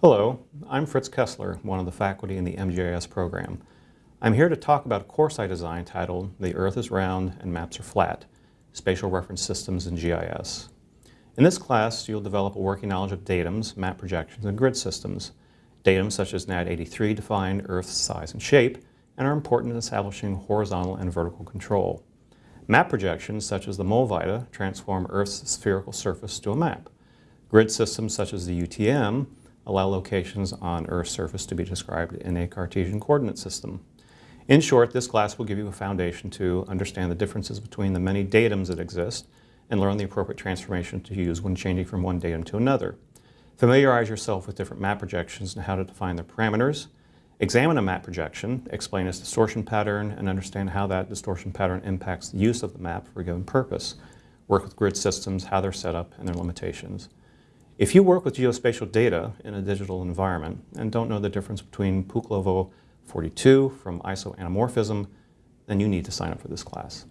Hello, I'm Fritz Kessler, one of the faculty in the MGIS program. I'm here to talk about a course I designed titled The Earth is Round and Maps Are Flat, Spatial Reference Systems in GIS. In this class, you'll develop a working knowledge of datums, map projections, and grid systems. Datums such as NAD83 define Earth's size and shape and are important in establishing horizontal and vertical control. Map projections such as the Mollweide transform Earth's spherical surface to a map. Grid systems such as the UTM allow locations on Earth's surface to be described in a Cartesian coordinate system. In short, this class will give you a foundation to understand the differences between the many datums that exist and learn the appropriate transformation to use when changing from one datum to another. Familiarize yourself with different map projections and how to define their parameters, Examine a map projection, explain its distortion pattern, and understand how that distortion pattern impacts the use of the map for a given purpose. Work with grid systems, how they're set up, and their limitations. If you work with geospatial data in a digital environment and don't know the difference between Pulkovo 42 from iso anamorphism, then you need to sign up for this class.